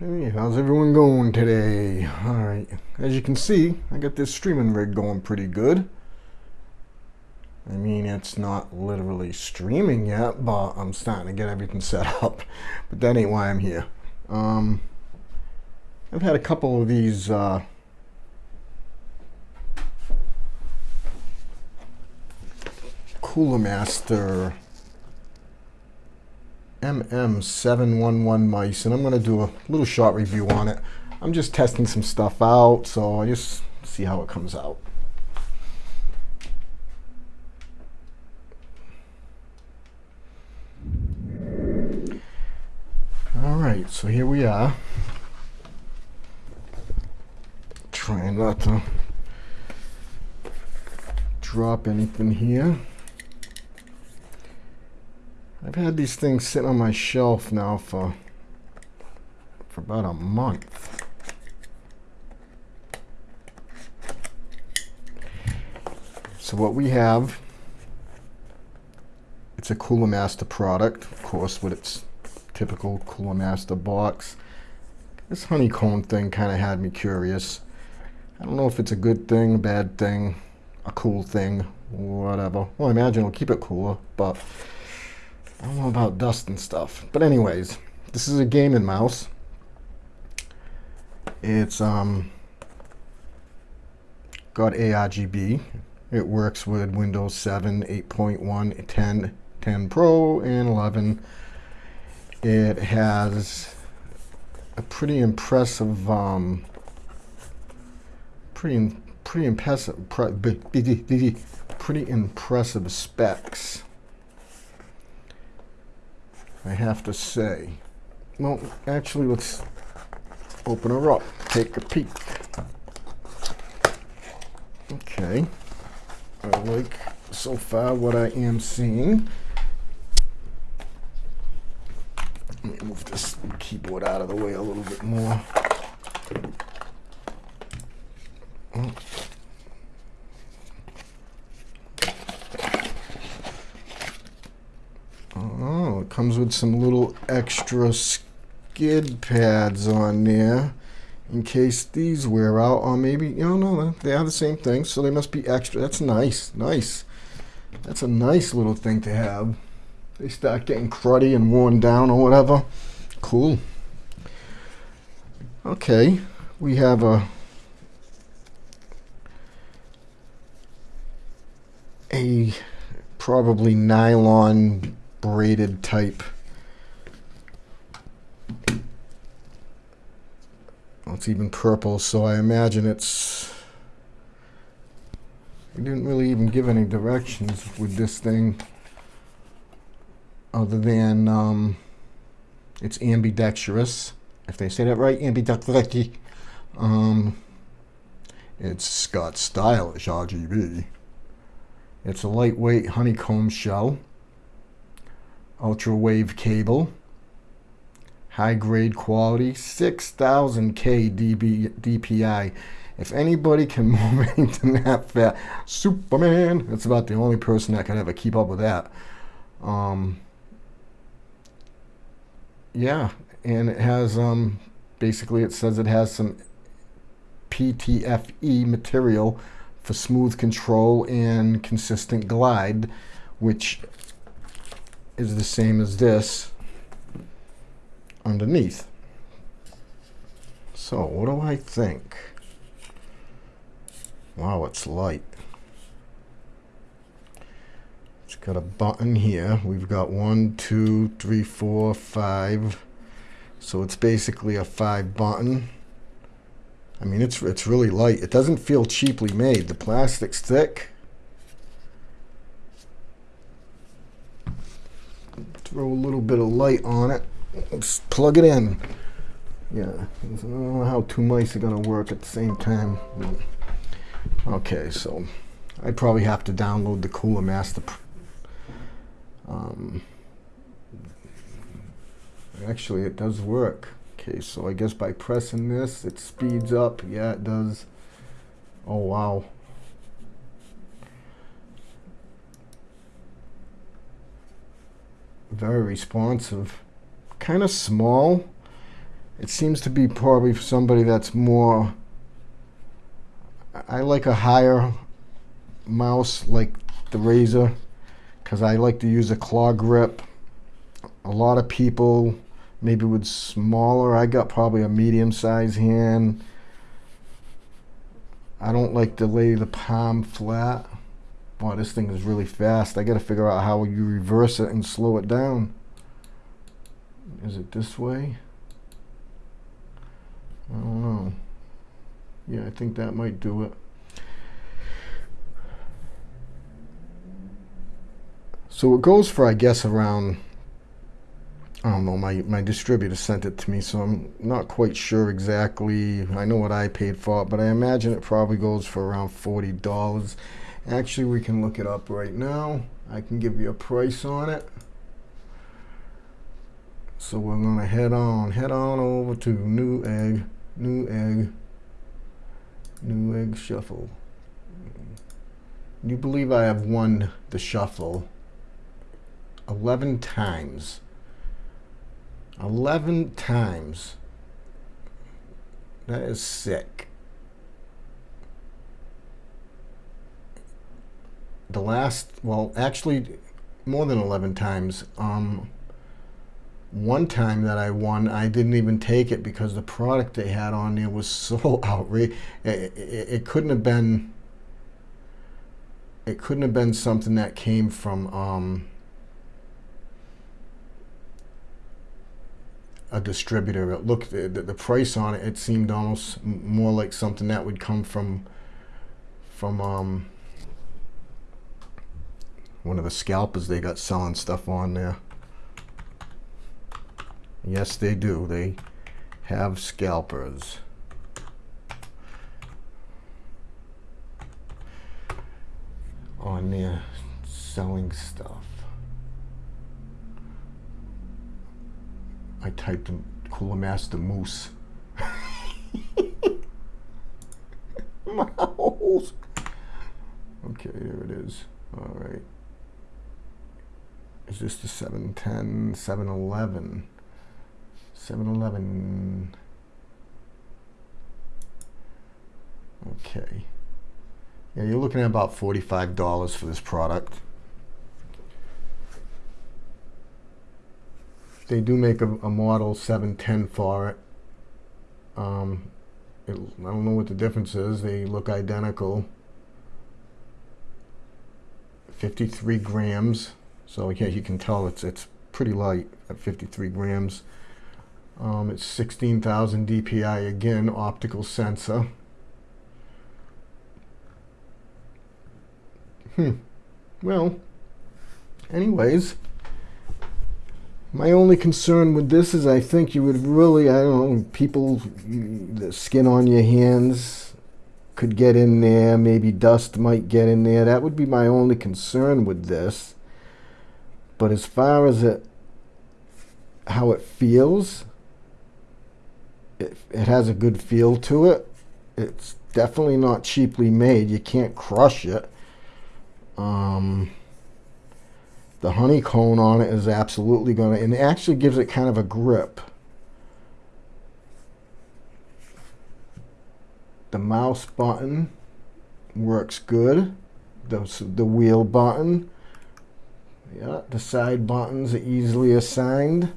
Hey, how's everyone going today? Alright, as you can see, I got this streaming rig going pretty good. I mean, it's not literally streaming yet, but I'm starting to get everything set up. But that ain't why I'm here. Um, I've had a couple of these uh, Cooler Master MM711 mice, and I'm going to do a little short review on it. I'm just testing some stuff out, so I just see how it comes out. All right, so here we are. Trying not to drop anything here. I've had these things sitting on my shelf now for for about a month. So what we have, it's a Cooler Master product, of course, with its typical Cooler Master box. This honeycomb thing kind of had me curious. I don't know if it's a good thing, a bad thing, a cool thing, whatever. Well, I imagine it'll keep it cooler, but I don't know about dust and stuff. But anyways, this is a gaming mouse. It's um got ARGB. It works with Windows 7, 8.1, 10, 10 Pro, and 11. It has a pretty impressive, um, pretty pretty impressive, pretty impressive specs. I have to say. Well, actually, let's open her up, take a peek. Okay. I like so far what I am seeing. Let me move this keyboard out of the way a little bit more. Comes with some little extra skid pads on there in case these wear out or maybe, you don't know, they are the same thing, so they must be extra. That's nice, nice. That's a nice little thing to have. They start getting cruddy and worn down or whatever. Cool. Okay, we have a a probably nylon braided type. Well, it's even purple, so I imagine it's... We didn't really even give any directions with this thing other than um, it's ambidextrous. If they say that right, ambidextrous. Um, it's got stylish RGB. It's a lightweight honeycomb shell ultra wave cable, high grade quality, 6000K DB, DPI. If anybody can move anything that fast, Superman, that's about the only person that could ever keep up with that. Um, yeah, and it has, um, basically it says it has some PTFE material for smooth control and consistent glide, which is the same as this underneath. So what do I think? Wow, it's light. It's got a button here. We've got one, two, three, four, five. So it's basically a five button. I mean, it's it's really light. It doesn't feel cheaply made. The plastic's thick. Throw a little bit of light on it. Let's plug it in. Yeah, I don't know how two mice are going to work at the same time. Okay, so I'd probably have to download the Cooler Master. Um, actually, it does work. Okay, so I guess by pressing this, it speeds up. Yeah, it does. Oh, wow. Very responsive. Kind of small. it seems to be probably for somebody that's more I like a higher mouse like the Razer because I like to use a claw grip a lot of people maybe with smaller I got probably a medium size hand I don't like to lay the palm flat Wow, this thing is really fast. I got to figure out how you reverse it and slow it down. Is it this way? I don't know. Yeah, I think that might do it. So it goes for, I guess, around, I don't know, my, my distributor sent it to me, so I'm not quite sure exactly. I know what I paid for it, but I imagine it probably goes for around $40. Actually, we can look it up right now. I can give you a price on it. So we're going to head on, head on over to Newegg, new egg, Newegg shuffle. You believe I have won the shuffle 11 times. 11 times. That is sick. The last, well, actually more than 11 times. Um, one time that I won, I didn't even take it because the product they had on there was so outrageous. It, it, it, couldn't have been. It couldn't have been something that came from um, a distributor. It looked the, the price on it. It seemed almost more like something that would come from from um, one of the scalpers they got selling stuff on there. Yes, they do. They have scalpers. On there selling stuff. I typed in Cooler Master Moose. Mouse. Okay, there it is. All right is this the 710, 711? 711. Okay. Yeah, you're looking at about $45 for this product. They do make a, a model 710 for it. Um, it. I don't know what the difference is. They look identical. 53 grams. So yeah, you can tell it's it's pretty light at 53 grams. Um, it's 16,000 DPI again, optical sensor. Hmm. Well, anyways, my only concern with this is I think you would really, I don't know, people, the skin on your hands could get in there, maybe dust might get in there. That would be my only concern with this. But as far as it, how it feels, it, it has a good feel to it. It's definitely not cheaply made. You can't crush it. Um, the honeycomb on it is absolutely going to, and it actually gives it kind of a grip. The mouse button works good. The, the wheel button yeah, the side buttons are easily assigned.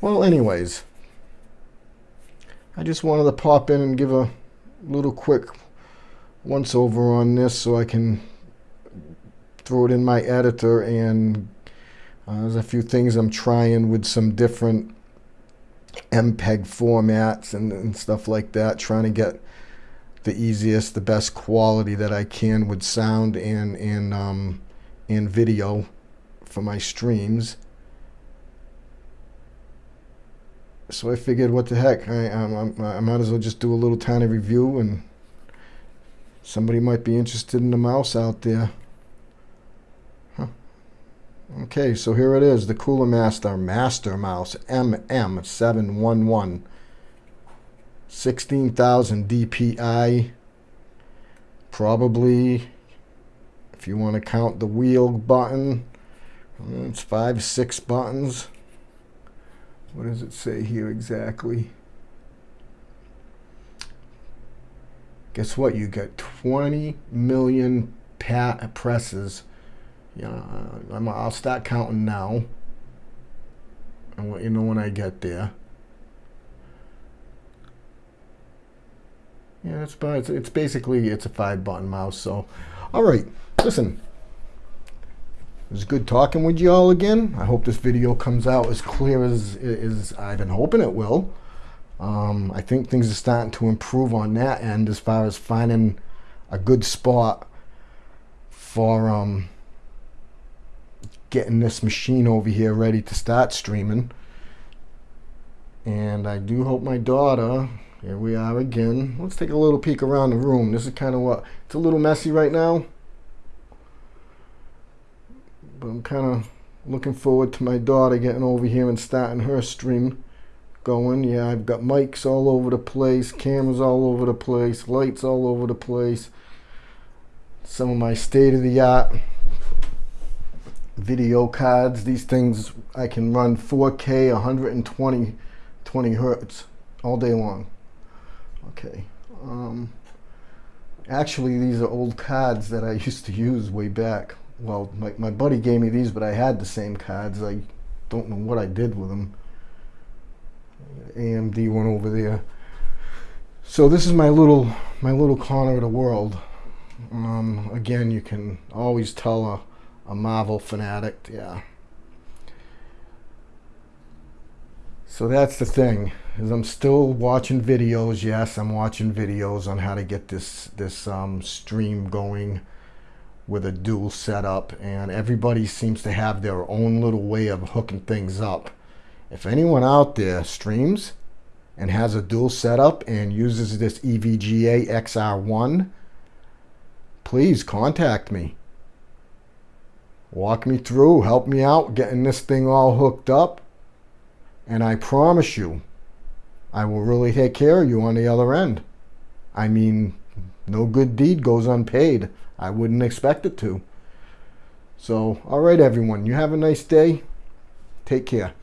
Well, anyways, I just wanted to pop in and give a little quick once over on this so I can throw it in my editor and uh, there's a few things I'm trying with some different MPEG formats and, and stuff like that, trying to get the easiest, the best quality that I can with sound and and um, and video for my streams. So I figured, what the heck, I, I, I might as well just do a little tiny review and somebody might be interested in the mouse out there. Okay, so here it is, the Cooler Master Master Mouse MM711. 16,000 DPI. Probably, if you want to count the wheel button, hmm, it's five, six buttons. what does it say here exactly? Guess what? You got 20 million pat presses. Yeah, I'm, I'll start counting now. I'll let you know when I get there. Yeah, it's, it's, it's basically, it's a five button mouse. So, all right, listen. It was good talking with you all again. I hope this video comes out as clear as, as I've been hoping it will. Um, I think things are starting to improve on that end as far as finding a good spot for um, getting this machine over here ready to start streaming. And I do hope my daughter, here we are again. Let's take a little peek around the room. This is kind of what, it's a little messy right now. But I'm kind of looking forward to my daughter getting over here and starting her stream going. Yeah, I've got mics all over the place, cameras all over the place, lights all over the place. Some of my state-of-the-art video cards. These things I can run 4K 120 20 hertz all day long. Okay. Um, actually, these are old cards that I used to use way back. Well, my, my buddy gave me these, but I had the same cards. I don't know what I did with them. AMD one over there. So this is my little my little corner of the world. Um, again, you can always tell a, a Marvel fanatic. Yeah. So that's the thing is I'm still watching videos. Yes, I'm watching videos on how to get this this um, stream going with a dual setup, and everybody seems to have their own little way of hooking things up. If anyone out there streams and has a dual setup and uses this EVGA XR1, please contact me. Walk me through, help me out getting this thing all hooked up. And I promise you, I will really take care of you on the other end. I mean, no good deed goes unpaid. I wouldn't expect it to. So, all right, everyone, you have a nice day. Take care.